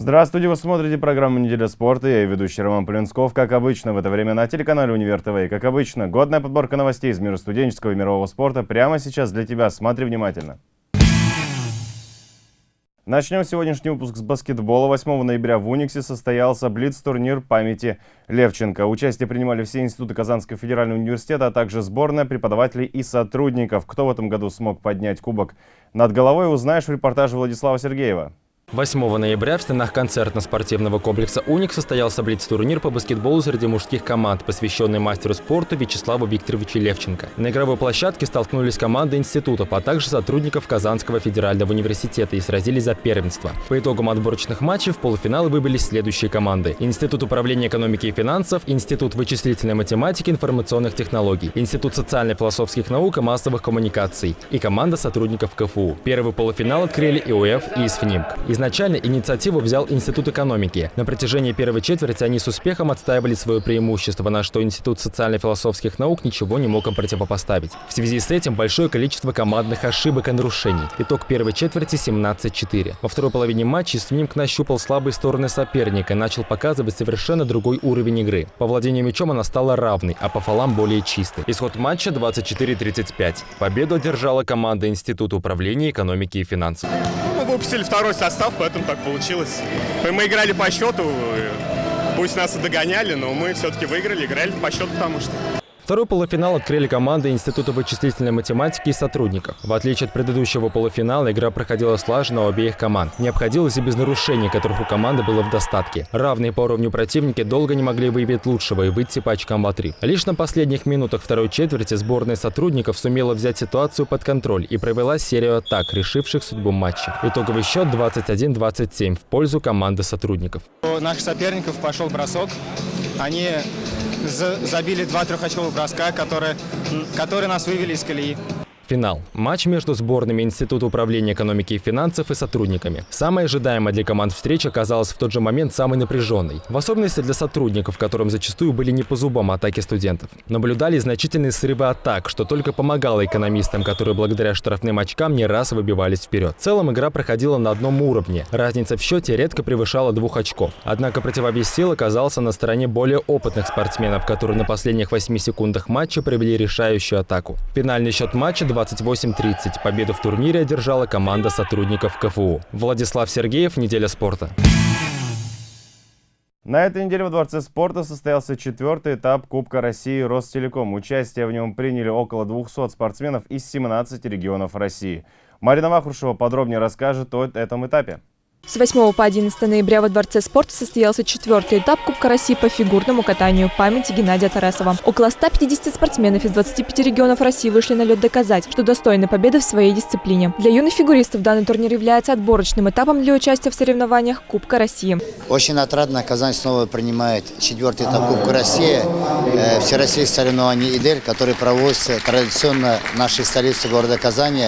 Здравствуйте, вы смотрите программу «Неделя спорта». Я ведущий Роман Полинсков. Как обычно, в это время на телеканале «Универ ТВ». И как обычно, годная подборка новостей из мира студенческого и мирового спорта прямо сейчас для тебя. Смотри внимательно. Начнем сегодняшний выпуск с баскетбола. 8 ноября в Униксе состоялся Блиц-турнир памяти Левченко. Участие принимали все институты Казанского федерального университета, а также сборная преподавателей и сотрудников. Кто в этом году смог поднять кубок над головой, узнаешь в репортаже Владислава Сергеева. 8 ноября в стенах концертно-спортивного комплекса «Уник» состоялся блиц-турнир по баскетболу среди мужских команд, посвященный мастеру спорта Вячеславу Викторовичу Левченко. На игровой площадке столкнулись команды институтов, а также сотрудников Казанского федерального университета и сразились за первенство. По итогам отборочных матчей в полуфиналы выбились следующие команды. Институт управления экономики и финансов, Институт вычислительной математики и информационных технологий, Институт социально-философских наук и массовых коммуникаций и команда сотрудников КФУ. Первый полуфинал открыли ИОФ и ИСФНИМК. Изначально инициативу взял Институт экономики. На протяжении первой четверти они с успехом отстаивали свое преимущество, на что Институт социально-философских наук ничего не мог им противопоставить. В связи с этим большое количество командных ошибок и нарушений. Итог первой четверти 17-4. Во второй половине матча Снимк нащупал слабые стороны соперника и начал показывать совершенно другой уровень игры. По владению мячом она стала равной, а по фалам более чистой. Исход матча 24-35. Победу одержала команда Института управления экономики и финансов. Выпустили второй состав, поэтому так получилось. Мы играли по счету, пусть нас и догоняли, но мы все-таки выиграли, играли по счету, потому что... Второй полуфинал открыли команды Института вычислительной математики и сотрудников. В отличие от предыдущего полуфинала, игра проходила слаженно у обеих команд. Не обходилось и без нарушений, которых у команды было в достатке. Равные по уровню противники долго не могли выявить лучшего и выйти по очкам в 3 Лишь на последних минутах второй четверти сборная сотрудников сумела взять ситуацию под контроль и провела серию атак, решивших судьбу матча. Итоговый счет 21-27 в пользу команды сотрудников. У наших соперников пошел бросок. Они забили два трехочковых броска, которые, которые нас вывели из колеи. Финал. Матч между сборными Института управления экономики и финансов и сотрудниками. Самая ожидаемая для команд встреча оказалась в тот же момент самой напряженной. В особенности для сотрудников, которым зачастую были не по зубам атаки студентов. Наблюдали значительные срывы атак, что только помогало экономистам, которые благодаря штрафным очкам не раз выбивались вперед. В целом игра проходила на одном уровне. Разница в счете редко превышала двух очков. Однако противовес сил оказался на стороне более опытных спортсменов, которые на последних 8 секундах матча провели решающую атаку. Финальный счет матча 2 28-30. Победу в турнире одержала команда сотрудников КФУ. Владислав Сергеев, «Неделя спорта». На этой неделе во Дворце спорта состоялся четвертый этап Кубка России Ростелеком. Участие в нем приняли около 200 спортсменов из 17 регионов России. Марина Махрушева подробнее расскажет о этом этапе. С 8 по 11 ноября во Дворце спорта состоялся четвертый этап Кубка России по фигурному катанию памяти Геннадия Тарасова. Около 150 спортсменов из 25 регионов России вышли на лед доказать, что достойны победы в своей дисциплине. Для юных фигуристов данный турнир является отборочным этапом для участия в соревнованиях Кубка России. Очень отрадно Казань снова принимает четвертый этап Кубка России, э, всероссийских соревнований ИДЕЛь, который проводится традиционно в нашей столице города Казани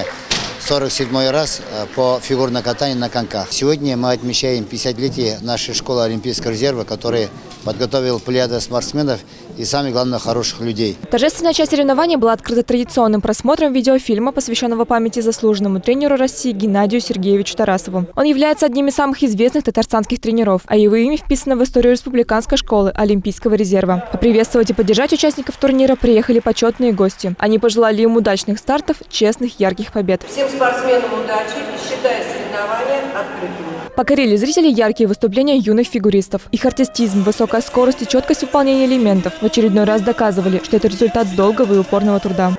47 раз э, по фигурному катанию на коньках. Сегодня мы отмечаем 50-летие нашей школы Олимпийского резерва, которая подготовил плеяда спортсменов и, самое главное, хороших людей. Торжественная часть соревнований была открыта традиционным просмотром видеофильма, посвященного памяти заслуженному тренеру России Геннадию Сергеевичу Тарасову. Он является одним из самых известных татарстанских тренеров, а его имя вписано в историю Республиканской школы Олимпийского резерва. Поприветствовать и поддержать участников турнира приехали почетные гости. Они пожелали им удачных стартов, честных, ярких побед. Всем спортсменам удачи и считаю соревнования открытыми. Покорили зрители яркие выступления юных фигуристов. Их артистизм, высокая скорость и четкость выполнения элементов в очередной раз доказывали, что это результат долгого и упорного труда.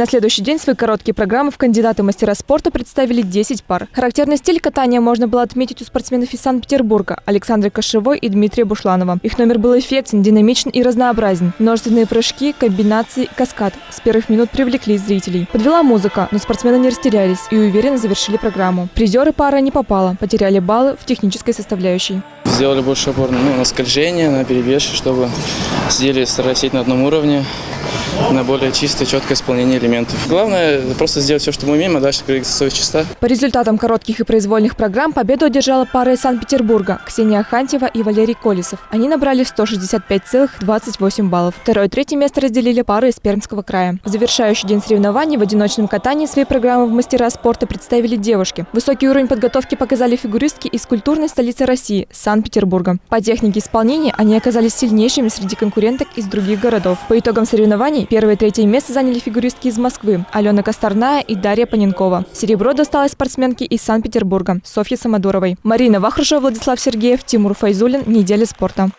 На следующий день свои короткие программы в кандидаты мастера спорта представили 10 пар. Характерный стиль катания можно было отметить у спортсменов из Санкт-Петербурга Александры Кошевой и Дмитрия Бушланова. Их номер был эффектен, динамичен и разнообразен. Множественные прыжки, комбинации, каскад с первых минут привлекли зрителей. Подвела музыка, но спортсмены не растерялись и уверенно завершили программу. Призеры пара не попала, потеряли баллы в технической составляющей. Сделали больше опор ну, на скольжение, на перевес, чтобы сидели, старались на одном уровне. на более чистое, четкое исполнение элементов. Главное просто сделать все, что мы умеем, а дальше двигаться совесть чиста. По результатам коротких и произвольных программ победу одержала пара из Санкт-Петербурга Ксения Хантьева и Валерий Колесов. Они набрали 165,28 баллов. Второе и третье место разделили пары из Пермского края. В завершающий день соревнований в одиночном катании свои программы в мастера спорта представили девушки. Высокий уровень подготовки показали фигуристки из культурной столицы России – Санкт-Петербурга. По технике исполнения они оказались сильнейшими среди конкуренток из других городов. По итогам соревнований первое и третье место заняли фигуристки из Москвы – Алена Косторная и Дарья Паненкова. Серебро досталось спортсменке из Санкт-Петербурга – Софье Самодуровой. Марина Вахрушева, Владислав Сергеев, Тимур Файзулин. Неделя спорта.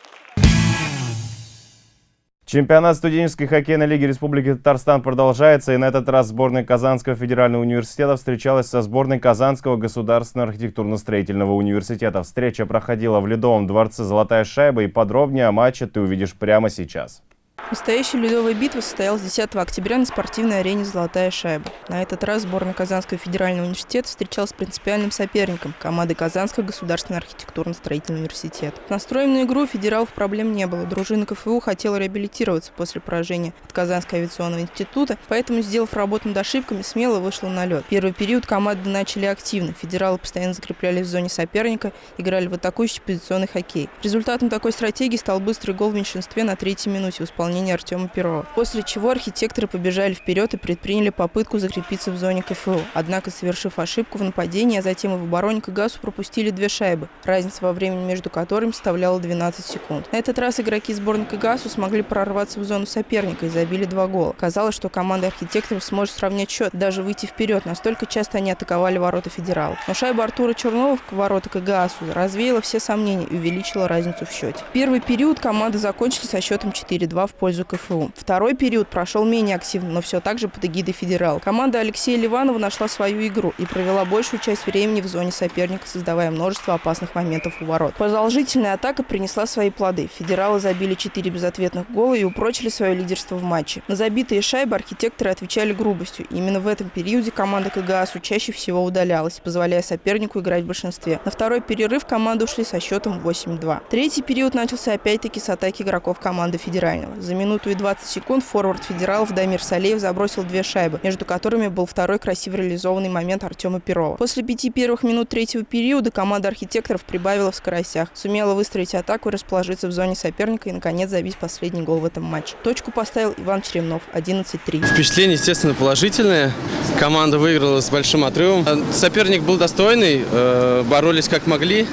Чемпионат студенческой хоккейной лиги Республики Татарстан продолжается, и на этот раз сборная Казанского федерального университета встречалась со сборной Казанского государственного архитектурно-строительного университета. Встреча проходила в Ледовом дворце «Золотая шайба», и подробнее о матче ты увидишь прямо сейчас. Настоящая ледовая битва состоялась 10 октября на спортивной арене «Золотая шайба». На этот раз сборная Казанского федерального университета встречалась с принципиальным соперником – командой Казанского государственного архитектурно-строительного университета. Настроем на игру федералов проблем не было. Дружина КФУ хотела реабилитироваться после поражения от Казанского авиационного института, поэтому, сделав работу над ошибками, смело вышла на лед. Первый период команды начали активно. Федералы постоянно закреплялись в зоне соперника, играли в атакующий позиционный хоккей. Результатом такой стратегии стал быстрый гол в меньшинстве на третьей минуте в исполнении исполнении Артема Перова. После чего архитекторы побежали вперед и предприняли попытку закрепиться в зоне КФУ. Однако, совершив ошибку в нападении, а затем и в обороне КГАСу пропустили две шайбы, разница во времени между которыми составляла 12 секунд. На этот раз игроки сборной КГАСу смогли прорваться в зону соперника и забили два гола. Казалось, что команда архитекторов сможет сравнять счет, даже выйти вперед, настолько часто они атаковали ворота федералов. Но шайба Артура Чернова в ворота КГАСу развеяла все сомнения и увеличила разницу в счете. Первый период команды закончили со счетом 4-2 в пользу КФУ. Второй период прошел менее активно, но все так же под эгидой федерал. Команда Алексея Ливанова нашла свою игру и провела большую часть времени в зоне соперника, создавая множество опасных моментов у ворот. Продолжительная атака принесла свои плоды. Федералы забили 4 безответных гола и упрочили свое лидерство в матче. На забитые шайбы архитекторы отвечали грубостью. Именно в этом периоде команда КГАСу чаще всего удалялась, позволяя сопернику играть в большинстве. На второй перерыв команды ушли со счетом 8-2. Третий период начался опять-таки с атаки игроков команды федерального. Минуту и 20 секунд форвард федералов Дамир Салеев забросил две шайбы, между которыми был второй красиво реализованный момент Артема Перова. После пяти первых минут третьего периода команда архитекторов прибавила в скоростях, сумела выстроить атаку и расположиться в зоне соперника и, наконец, забить последний гол в этом матче. Точку поставил Иван Черемнов, 11-3. Впечатление, естественно, положительное. Команда выиграла с большим отрывом. Соперник был достойный, э, боролись как могли,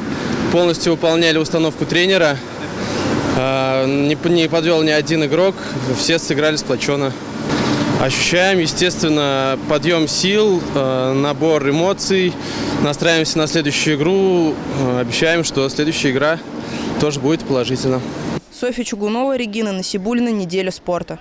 полностью выполняли установку тренера. А, не, не подвел ни один игрок, все сыграли сплоченно. Ощущаем, естественно, подъем сил, а, набор эмоций, настраиваемся на следующую игру, а, обещаем, что следующая игра тоже будет положительно. Софья Чугунова, Регина Насибулина, «Неделя спорта».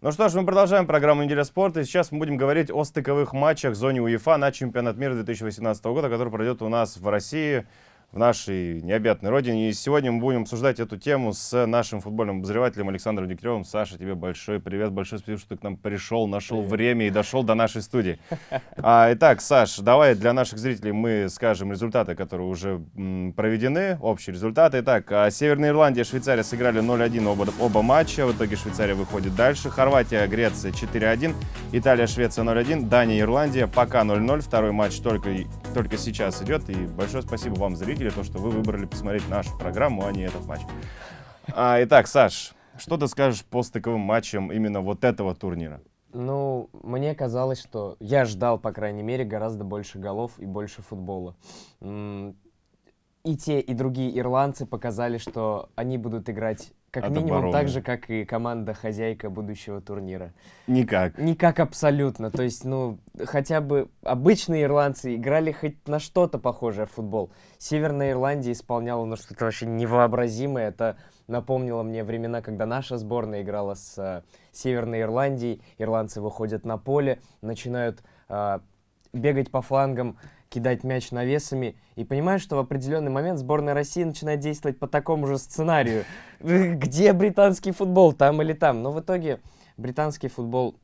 Ну что ж, мы продолжаем программу «Неделя спорта». И сейчас мы будем говорить о стыковых матчах в зоне УЕФА на чемпионат мира 2018 года, который пройдет у нас в России в нашей необъятной родине. И сегодня мы будем обсуждать эту тему с нашим футбольным обозревателем Александром Дегтяревым. Саша, тебе большой привет, большое спасибо, что ты к нам пришел, нашел привет. время и дошел до нашей студии. А, итак, Саш, давай для наших зрителей мы скажем результаты, которые уже м, проведены, общие результаты. Итак, а, Северная Ирландия и Швейцария сыграли 0-1 оба, оба матча, в итоге Швейцария выходит дальше. Хорватия, Греция 4-1, Италия, Швеция 0-1, Дания, Ирландия пока 0-0, второй матч только, только сейчас идет. И большое спасибо вам, зрители зрители, то, что вы выбрали посмотреть нашу программу, а не этот матч. А, итак, Саш, что ты скажешь по стыковым матчам именно вот этого турнира? Ну, мне казалось, что я ждал, по крайней мере, гораздо больше голов и больше футбола. И те, и другие ирландцы показали, что они будут играть как От минимум обороны. так же, как и команда-хозяйка будущего турнира. Никак. Никак абсолютно. То есть, ну, хотя бы обычные ирландцы играли хоть на что-то похожее в футбол. Северная Ирландия исполняла ну, что-то вообще невообразимое. Это напомнило мне времена, когда наша сборная играла с э, Северной Ирландией. Ирландцы выходят на поле, начинают э, бегать по флангам, кидать мяч навесами, и понимаешь, что в определенный момент сборная России начинает действовать по такому же сценарию. Где британский футбол, там или там? Но в итоге британский футбол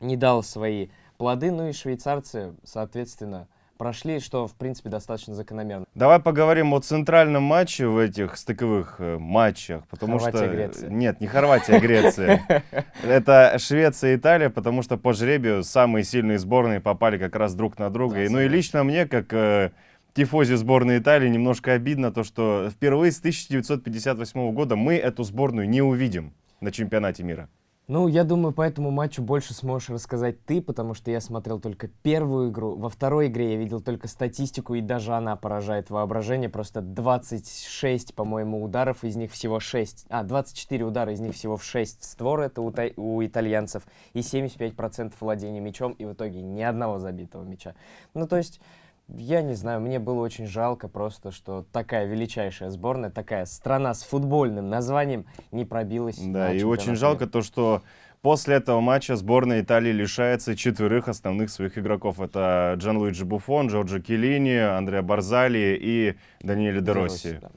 не дал свои плоды, ну и швейцарцы, соответственно, прошли, что, в принципе, достаточно закономерно. Давай поговорим о центральном матче в этих стыковых э, матчах, потому Хорватия, что... Греция. Нет, не Хорватия, Греция. Это Швеция и Италия, потому что по жребию самые сильные сборные попали как раз друг на друга. И, ну и лично мне, как э, тифозе сборной Италии, немножко обидно то, что впервые с 1958 года мы эту сборную не увидим на чемпионате мира. Ну, я думаю, по этому матчу больше сможешь рассказать ты, потому что я смотрел только первую игру. Во второй игре я видел только статистику, и даже она поражает воображение. Просто 26, по-моему, ударов, из них всего 6. А, 24 удара, из них всего в 6 створ, это у, у итальянцев. И 75% владения мячом, и в итоге ни одного забитого мяча. Ну, то есть... Я не знаю, мне было очень жалко просто, что такая величайшая сборная, такая страна с футбольным названием не пробилась. Да, и очень жалко то, что после этого матча сборная Италии лишается четверых основных своих игроков. Это Джанлуиджи Буфон, Джорджо Келлини, Андреа Барзали и Даниэле Де Росси. Росси, да.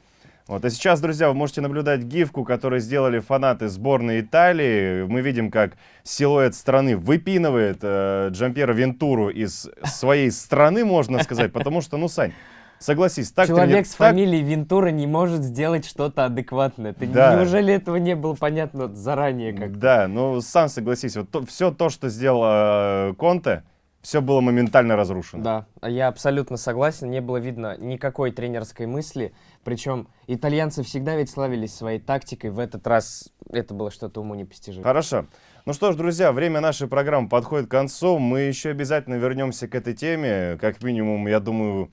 Вот. А сейчас, друзья, вы можете наблюдать гифку, которую сделали фанаты сборной Италии. Мы видим, как силуэт страны выпинывает э, Джампьера Вентуру из своей страны, можно сказать, потому что, ну, Сань, согласись, так Человек трени- с так- фамилией Вентура не может сделать что-то адекватное. Ты Да. неужели этого не было понятно заранее как? Да, ну сам согласись, вот все то, что сделал э, Конте, все было моментально разрушено. Да, я абсолютно согласен. Не было видно никакой тренерской мысли. Причем итальянцы всегда ведь славились своей тактикой. В этот раз это было что-то уму непостижимое. Хорошо. Ну что ж, друзья, время нашей программы подходит к концу. Мы еще обязательно вернемся к этой теме. Как минимум, я думаю,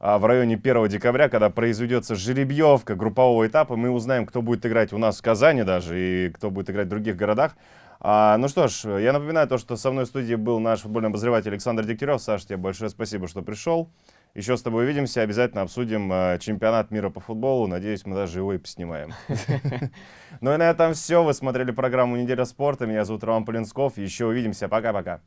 а, в районе 1 декабря, когда произведется жеребьевка группового этапа, мы узнаем, кто будет играть у нас в Казани даже и кто будет играть в других городах. А, ну что ж, я напоминаю то, что со мной в студии был наш футбольный обозреватель Александр Дегтярев. Саша, тебе большое спасибо, что пришел. Еще с тобой увидимся, обязательно обсудим э, чемпионат мира по футболу. Надеюсь, мы даже его и поснимаем. Ну и на этом все. Вы смотрели программу «Неделя спорта». Меня зовут Роман Полинсков. Еще увидимся. Пока-пока.